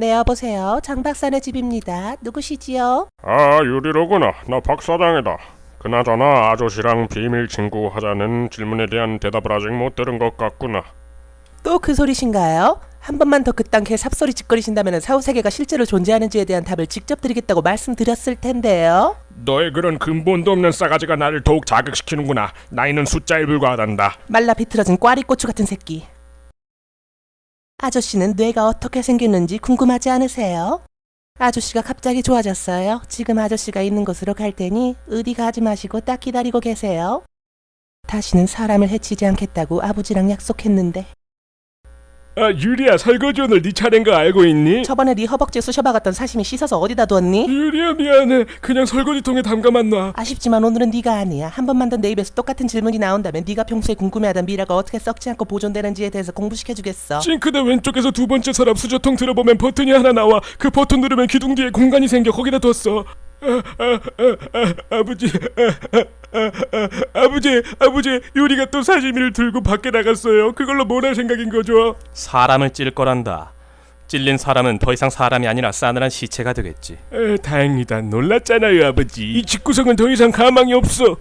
네, 여보세요. 장 박사네 집입니다. 누구시지요? 아 유리로구나 나 박사장이다 그나저나 아저씨랑 비밀 친구 하자는 질문에 대한 대답을 아직 못 들은 것 같구나 또 그 소리신가요? 한 번만 더 그딴 개 삽소리 짓거리신다면 사후세계가 실제로 존재하는지에 대한 답을 직접 드리겠다고 말씀드렸을 텐데요. 너의 그런 근본도 없는 싸가지가 나를 더욱 자극시키는구나 나이는 숫자에 불과하단다 말라 비틀어진 꽈리 고추 같은 새끼. 아저씨는 뇌가 어떻게 생겼는지 궁금하지 않으세요? 아저씨가 갑자기 좋아졌어요. 지금 아저씨가 있는 곳으로 갈 테니 어디 가지 마시고 딱 기다리고 계세요. 다시는 사람을 해치지 않겠다고 아버지랑 약속했는데 아 유리야 설거지 오늘 네 차례인 거 알고 있니? 저번에 네 허벅지 쑤셔박았던 사심이 씻어서 어디다 뒀니? 유리야 미안해 그냥 설거지통에 담가만 놔 아쉽지만 오늘은 네가 아니야. 한 번만 더 내 입에서 똑같은 질문이 나온다면 네가 평소에 궁금해하던 미라가 어떻게 썩지 않고 보존되는지에 대해서 공부시켜주겠어. 싱크대 왼쪽에서 두 번째 서랍 수저통 들어보면 버튼이 하나 나와 그 버튼 누르면 기둥 뒤에 공간이 생겨 거기다 뒀어 아, 아, 아, 아, 아버지 아, 아, 아, 아 버지 아버지 유리가 또 사시미를 들고 밖에 나갔어요 그걸로 뭘 할 생각인 거죠? 사람을 찔 거란다. 찔린 사람은 더 이상 사람이 아니라 싸늘한 시체가 되겠지. 에, 다행이다 놀랐잖아요 아버지 이 집구석은 더 이상 가망이 없어